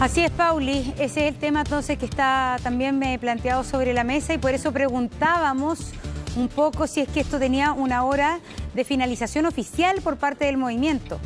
Así es, Pauli. Ese es el tema entonces que está también me planteado sobre la mesa y por eso preguntábamos un poco si es que esto tenía una hora de finalización oficial por parte del movimiento.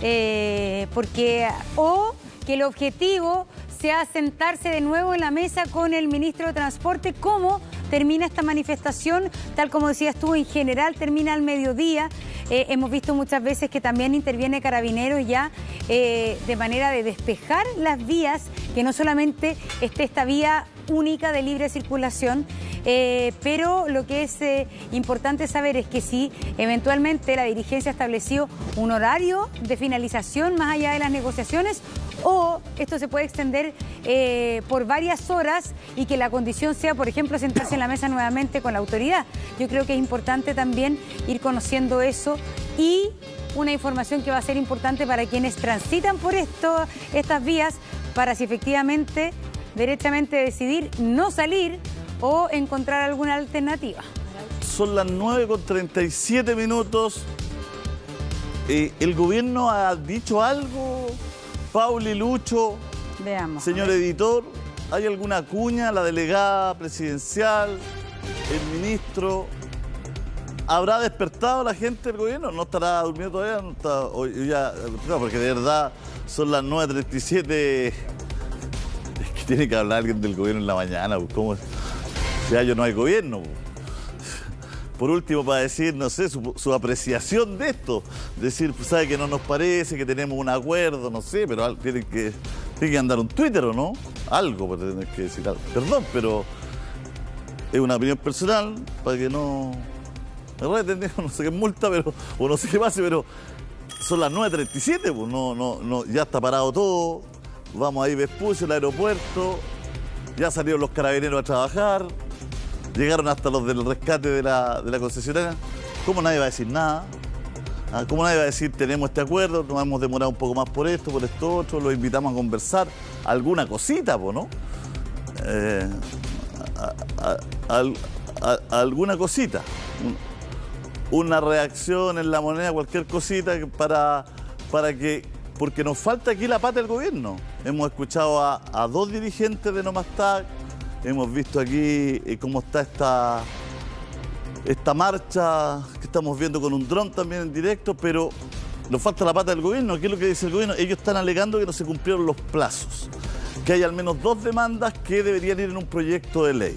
Eh, porque, o que el objetivo sea sentarse de nuevo en la mesa con el ministro de Transporte, cómo termina esta manifestación, tal como decías tú, en general termina al mediodía. Eh, hemos visto muchas veces que también interviene Carabineros ya eh, de manera de despejar las vías, que no solamente esté esta vía única de libre circulación, eh, pero lo que es importante saber es que si eventualmente la dirigencia ha establecido un horario de finalización más allá de las negociaciones o esto se puede extender por varias horas y que la condición sea, por ejemplo, sentarse en la mesa nuevamente con la autoridad. Yo creo que es importante también ir conociendo eso y una información que va a ser importante para quienes transitan por esto, estas vías, para si efectivamente, derechamente decidir no salir o encontrar alguna alternativa. Son las 9 con 37 minutos. Eh, ¿El gobierno ha dicho algo? Pauli Lucho, Veamos. señor editor, ¿hay alguna cuña? La delegada presidencial, el ministro, ¿Habrá despertado la gente del gobierno? ¿No estará durmiendo todavía? No está, ya, no, porque de verdad son las 9.37. Tiene que hablar alguien del gobierno en la mañana. Pues, ¿Cómo? Ya yo no hay gobierno. Pues. Por último, para decir, no sé, su, apreciación de esto. Decir, pues sabe que no nos parece, que tenemos un acuerdo, no sé, pero tiene que, tiene que andar un Twitter o no. Algo, para tener que decir algo. Perdón, pero es una opinión personal para que no no sé qué multa, pero, o no sé qué pase, pero son las 9.37, pues no, no, no, ya está parado todo. Vamos ahí Vespucio, el aeropuerto, ya salieron los carabineros a trabajar, llegaron hasta los del rescate de la, de la concesionaria. ¿Cómo nadie va a decir nada? Ah, ¿Cómo nadie va a decir tenemos este acuerdo, nos hemos demorado un poco más por esto, por esto otro, los invitamos a conversar? Alguna cosita, pues, ¿no? Eh, alguna cosita una reacción en la moneda, cualquier cosita para, para que... Porque nos falta aquí la pata del gobierno. Hemos escuchado a, dos dirigentes de Nomastag, hemos visto aquí eh, cómo está esta, esta marcha que estamos viendo con un dron también en directo, pero nos falta la pata del gobierno. ¿Qué es lo que dice el gobierno? Ellos están alegando que no se cumplieron los plazos, que hay al menos dos demandas que deberían ir en un proyecto de ley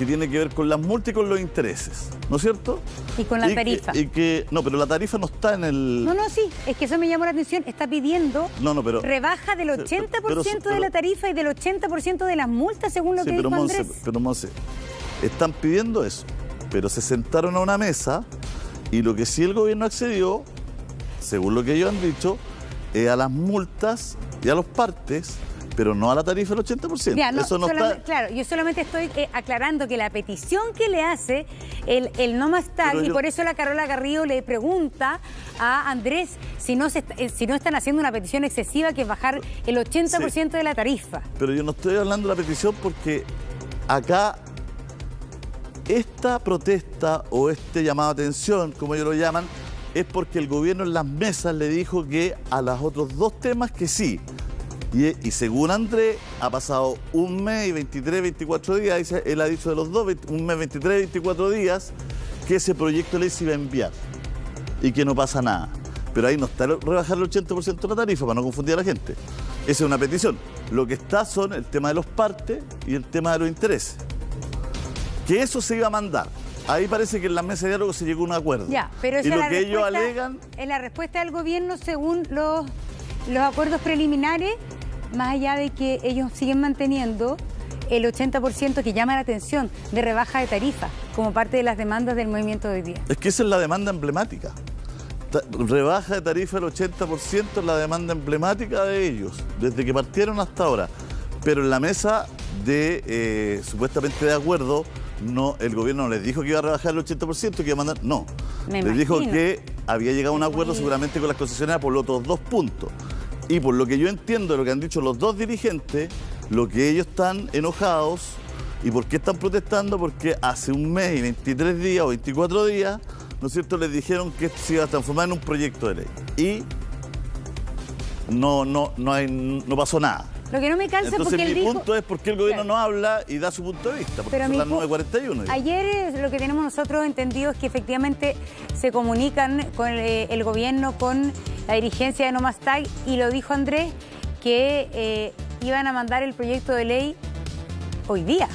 que tiene que ver con las multas y con los intereses, ¿no es cierto? Y con la tarifa. y que, no, pero la tarifa no está en el... No, no, sí, es que eso me llamó la atención. Está pidiendo no, no, pero, rebaja del 80% de la tarifa y del 80% de las multas, según lo que dijo pero Andrés. pero Monse, están pidiendo eso, pero se sentaron a una mesa y lo que sí el gobierno accedió, según lo que ellos han dicho, es a las multas y a los partes pero no a la tarifa del 80%. Eso no está... Claro, yo solamente estoy eh, aclarando que la petición que le hace el, el No Más Tag, y por eso la Carola Garrido le pregunta a Andrés si no, se, eh, si no están haciendo una petición excesiva que es bajar el 80% de la tarifa. Pero yo no estoy hablando de la petición porque acá esta protesta o este llamado a atención, como ellos lo llaman, es porque el gobierno en las mesas le dijo que a los otros dos temas que sí, y, según André, ha pasado un mes y 23, 24 días, él ha dicho de los dos, un mes, 23, 24 días, que ese proyecto ley se iba a enviar y que no pasa nada. Pero ahí no está rebajar el 80% de la tarifa para no confundir a la gente. Esa es una petición. Lo que está son el tema de los partes y el tema de los intereses. Que eso se iba a mandar. Ahí parece que en la mesa de diálogo se llegó a un acuerdo. Ya, pero y lo que ellos alegan... En la respuesta del gobierno, según los, los acuerdos preliminares, más allá de que ellos siguen manteniendo el 80% que llama la atención de rebaja de tarifa como parte de las demandas del movimiento de hoy día. Es que esa es la demanda emblemática. Rebaja de tarifa del 80% es la demanda emblemática de ellos, desde que partieron hasta ahora. Pero en la mesa de eh, supuestamente de acuerdo, no, el gobierno les dijo que iba a rebajar el 80%, que iba a mandar. No. les dijo que había llegado a un acuerdo seguramente con las concesionarias por los otros dos puntos. Y por lo que yo entiendo de lo que han dicho los dos dirigentes, lo que ellos están enojados y por qué están protestando, porque hace un mes y 23 días o 24 días, ¿no es cierto?, les dijeron que esto se iba a transformar en un proyecto de ley. Y no, no, no, hay, no pasó nada. Lo que no me calza Entonces porque mi él dijo... punto es por qué el gobierno Claro. no habla y da su punto de vista, porque Pero son las pu- 9.41. digo. Ayer lo que tenemos nosotros entendido es que efectivamente se comunican con eh, el gobierno, con la dirigencia de Nomastag y lo dijo Andrés que eh, iban a mandar el proyecto de ley hoy día.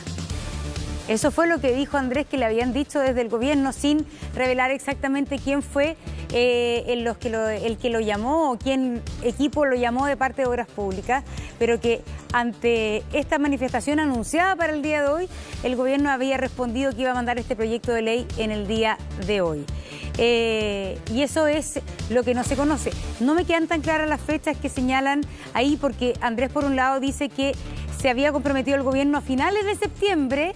Eso fue lo que dijo Andrés, que le habían dicho desde el gobierno sin revelar exactamente quién fue eh, el, los que lo- el que lo llamó o quién equipo lo llamó de parte de Obras Públicas, pero que ante esta manifestación anunciada para el día de hoy, el gobierno había respondido que iba a mandar este proyecto de ley en el día de hoy. Eh, y eso es lo que no se conoce. No me quedan tan claras las fechas que señalan ahí, porque Andrés por un lado dice que se había comprometido el gobierno a finales de septiembre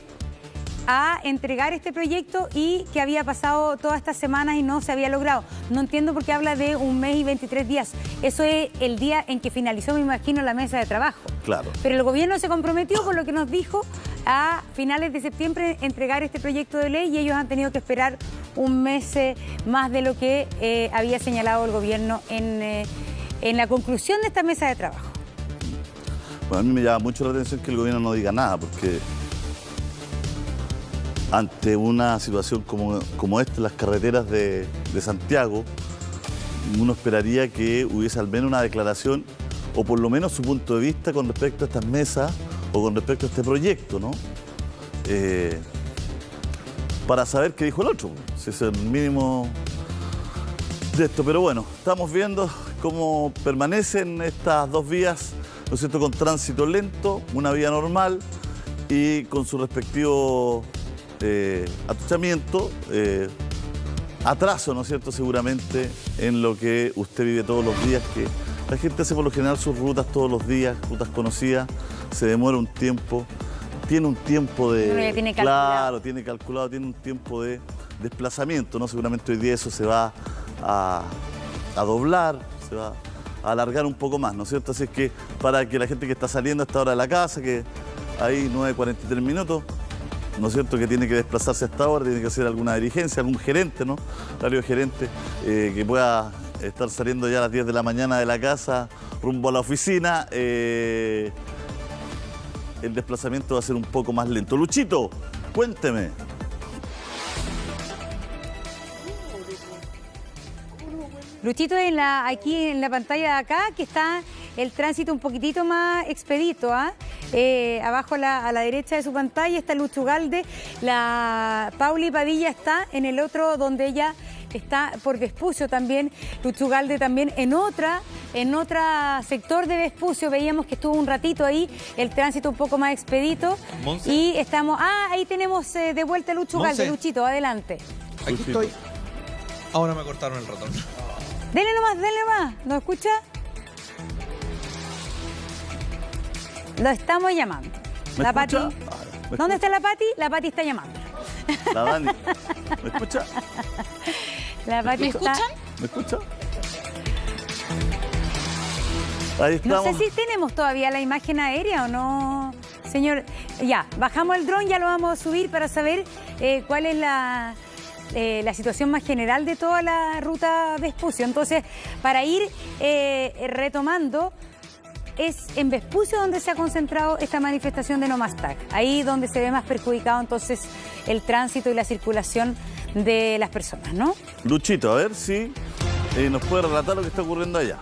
a entregar este proyecto y que había pasado todas estas semanas y no se había logrado. No entiendo por qué habla de un mes y 23 días. Eso es el día en que finalizó, me imagino, la mesa de trabajo. Claro. Pero el gobierno se comprometió, por lo que nos dijo, a finales de septiembre entregar este proyecto de ley y ellos han tenido que esperar un mes más de lo que eh, había señalado el gobierno en, eh, en la conclusión de esta mesa de trabajo. Bueno, a mí me llama mucho la atención que el gobierno no diga nada, porque ante una situación como, como esta las carreteras de, de Santiago, uno esperaría que hubiese al menos una declaración o por lo menos su punto de vista con respecto a estas mesas o con respecto a este proyecto, ¿no? Eh, para saber qué dijo el otro, si es el mínimo de esto. Pero bueno, estamos viendo cómo permanecen estas dos vías, ¿no es cierto?, con tránsito lento, una vía normal y con su respectivo eh, atuchamiento, eh, atraso, ¿no es cierto?, seguramente en lo que usted vive todos los días, que la gente hace por lo general sus rutas todos los días, rutas conocidas, se demora un tiempo, tiene un tiempo de... Uno ya tiene calculado. Claro, tiene calculado, tiene un tiempo de desplazamiento, ¿no? Seguramente hoy día eso se va a, a doblar, se va a alargar un poco más, ¿no es cierto? Así es que para que la gente que está saliendo a esta hora de la casa, que hay 9.43 minutos, ¿no es cierto? Que tiene que desplazarse a esta hora, tiene que hacer alguna dirigencia, algún gerente, ¿no? Horario gerente, eh, que pueda estar saliendo ya a las 10 de la mañana de la casa rumbo a la oficina. eh, el desplazamiento va a ser un poco más lento. Luchito, cuénteme. Luchito, en la, aquí en la pantalla de acá, que está el tránsito un poquitito más expedito. ¿ah? Eh, abajo a la, derecha de su pantalla está Lucho Galde. La Pauli Padilla está en el otro donde ella está por Vespucio también. Lucho Galde también en otra, en otra sector de Vespucio. Veíamos que estuvo un ratito ahí, el tránsito un poco más expedito. Monse. Y estamos. Ah, ahí tenemos eh, de vuelta a Lucho Monse. Galde. Luchito, adelante. Aquí estoy. Ahora me cortaron el ratón. Dele nomás, dele nomás. ¿Nos escucha? Lo estamos llamando. ¿Me la escucha? Pati. Ah, ¿me ¿Dónde está la Pati? La Pati está llamando. La Dani. ¿Me escucha? La ¿Me escuchan? ¿Me escucha? Ahí No sé si tenemos todavía la imagen aérea o no. Señor, ya, bajamos el dron, ya lo vamos a subir para saber eh, cuál es la, eh, la situación más general de toda la ruta Vespucio. Entonces, para ir eh, retomando, es en Vespucio donde se ha concentrado esta manifestación de No Más TAC. Ahí donde se ve más perjudicado entonces el tránsito y la circulación de las personas, ¿no? Luchito, a ver si eh, nos puede relatar lo que está ocurriendo allá.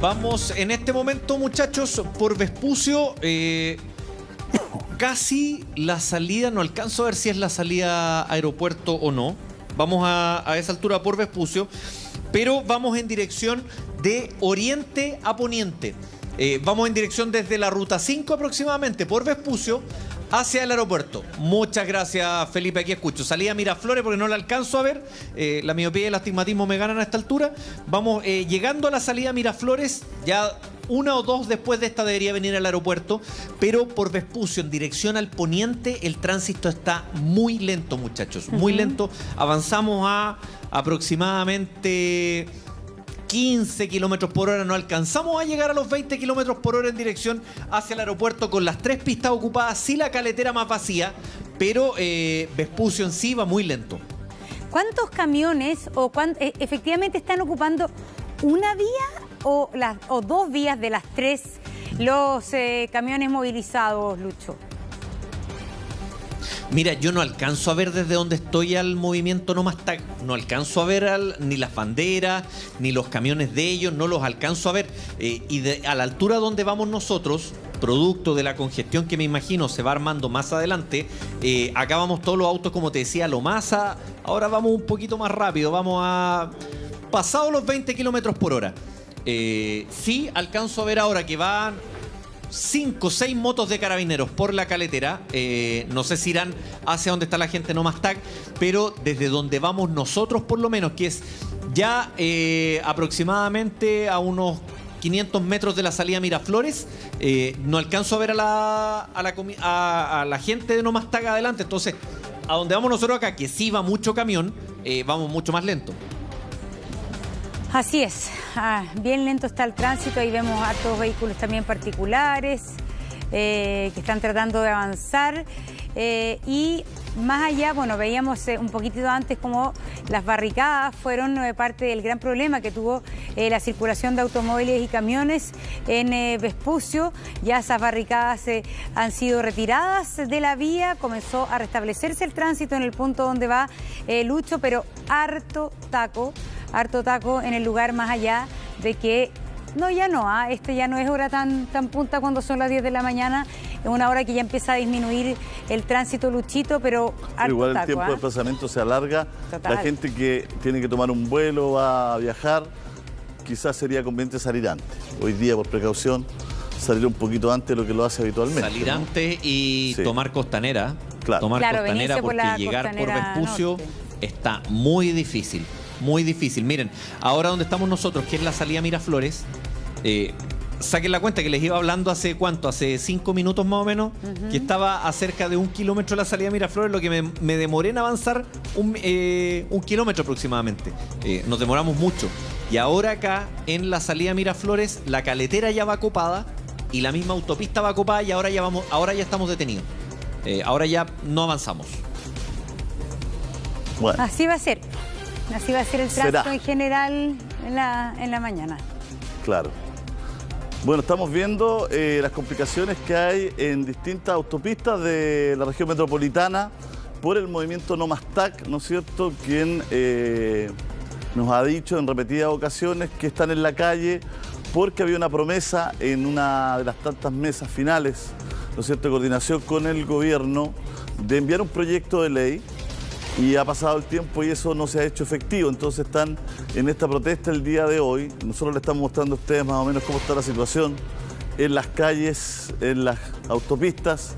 Vamos en este momento, muchachos, por Vespucio. eh, casi la salida, no alcanzo a ver si es la salida aeropuerto o no. Vamos a, a esa altura por Vespucio, pero vamos en dirección de oriente a poniente. Eh, vamos en dirección desde la ruta 5 aproximadamente por Vespucio hacia el aeropuerto. Muchas gracias, Felipe. Aquí escucho. Salida Miraflores porque no la alcanzo a ver. Eh, la miopía y el astigmatismo me ganan a esta altura. Vamos eh, llegando a la salida Miraflores. Ya una o dos después de esta debería venir al aeropuerto. Pero por Vespucio, en dirección al poniente, el tránsito está muy lento, muchachos. Muy lento. Avanzamos a aproximadamente 15 kilómetros por hora, no alcanzamos a llegar a los 20 kilómetros por hora en dirección hacia el aeropuerto con las tres pistas ocupadas, sí la caletera más vacía, pero eh, Vespucio en sí va muy lento. ¿Cuántos camiones o cuán- e- efectivamente están ocupando una vía o, las, o dos vías de las tres los eh, camiones movilizados, Lucho? Mira, yo no alcanzo a ver desde donde estoy al movimiento No Más Tag. No alcanzo a ver ni las banderas, ni los camiones de ellos, no los alcanzo a ver. Eh, y a la altura donde vamos nosotros, producto de la congestión que me imagino se va armando más adelante, eh, acá vamos todos los autos, como te decía, lo más ahora vamos un poquito más rápido, vamos a... pasado los 20 kilómetros por hora. Eh, sí, alcanzo a ver ahora que van 5 o 6 motos de carabineros por la caletera. Eh, no sé si irán hacia donde está la gente no más tag, pero desde donde vamos nosotros por lo menos, que es ya eh, aproximadamente a unos 500 metros de la salida Miraflores, eh, no alcanzo a ver a la, gente de no más tag adelante. Entonces, a donde vamos nosotros acá, que sí va mucho camión, vamos mucho más lento. Así es, ah, bien lento está el tránsito, ahí vemos hartos vehículos también particulares eh, que están tratando de avanzar eh, y más allá, bueno, veíamos eh, un poquitito antes como las barricadas fueron parte del gran problema que tuvo la circulación de automóviles y camiones en Vespucio. Ya esas barricadas han sido retiradas de la vía, comenzó a restablecerse el tránsito en el punto donde va Lucho, pero harto taco harto taco en el lugar más allá de que no, ya no, este ya no es hora tan, tan punta cuando son las 10 de la mañana, es una hora que ya empieza a disminuir el tránsito luchito, pero Igual el tiempo de ¿ah? desplazamiento se alarga, la gente que tiene que tomar un vuelo, va a viajar, quizás sería conveniente salir antes. Hoy día, por precaución, salir un poquito antes de lo que lo hace habitualmente. Salir antes y tomar costanera. Claro. Tomar costanera porque llegar por Vespucio está muy difícil muy difícil. Miren, ahora donde estamos nosotros, que es la salida Miraflores, eh, saquen la cuenta que les iba hablando hace cuánto, hace cinco minutos más o menos, que estaba a cerca de un kilómetro de la salida Miraflores, lo que me, demoré en avanzar un, eh, kilómetro aproximadamente. Eh, nos demoramos mucho. Y ahora acá, en la salida Miraflores, la caletera ya va copada y la misma autopista va copada y ahora ya, vamos, ahora ya estamos detenidos. ahora ya no avanzamos. Así va a ser. Así va a ser el tránsito en general en la, en la mañana. Claro. Bueno, estamos viendo eh, las complicaciones que hay en distintas autopistas de la región metropolitana por el movimiento No TAC, ¿no es cierto?, quien eh, nos ha dicho en repetidas ocasiones que están en la calle porque había una promesa en una de las tantas mesas finales, ¿no es cierto?, de coordinación con el gobierno de enviar un proyecto de ley y ha pasado el tiempo y eso no se ha hecho efectivo. Entonces están en esta protesta el día de hoy. Nosotros le estamos mostrando a ustedes más o menos cómo está la situación en las calles, en las autopistas,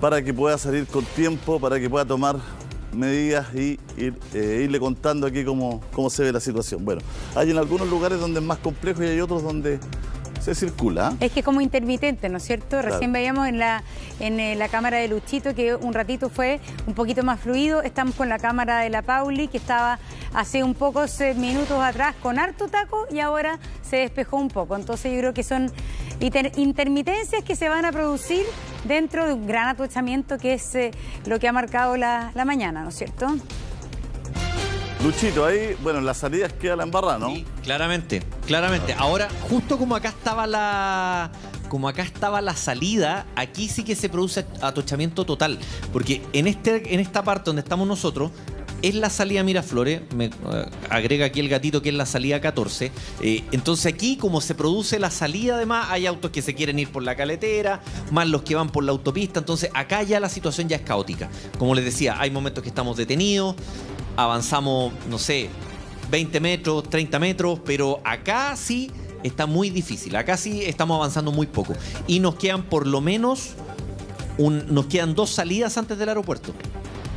para que pueda salir con tiempo, para que pueda tomar medidas y eh, irle contando aquí cómo, cómo se ve la situación. Bueno, hay en algunos lugares donde es más complejo y hay otros donde se circula. Es que como intermitente, ¿no es cierto? Recién veíamos en la, en eh, la cámara de Luchito que un ratito fue un poquito más fluido. Estamos con la cámara de la Pauli que estaba hace un pocos minutos atrás con harto taco y ahora se despejó un poco. Entonces yo creo que son intermitencias que se van a producir dentro de un gran atochamiento que es eh, lo que ha marcado la, la mañana, ¿no es cierto? Luchito, ahí, bueno, en las salidas queda la embarrada, ¿no? Sí, claramente, claramente. Ahora, justo como acá estaba la. Como acá estaba la salida, aquí sí que se produce atochamiento total. Porque en, este, en esta parte donde estamos nosotros, es la salida Miraflores, me eh, agrega aquí el gatito que es la salida 14. Eh, entonces aquí como se produce la salida además, hay autos que se quieren ir por la caletera, más los que van por la autopista, entonces acá ya la situación ya es caótica. Como les decía, hay momentos que estamos detenidos, avanzamos, no sé, 20 metros, 30 metros, pero acá sí está muy difícil. Acá sí estamos avanzando muy poco. Y nos quedan por lo menos, nos quedan dos salidas antes del aeropuerto.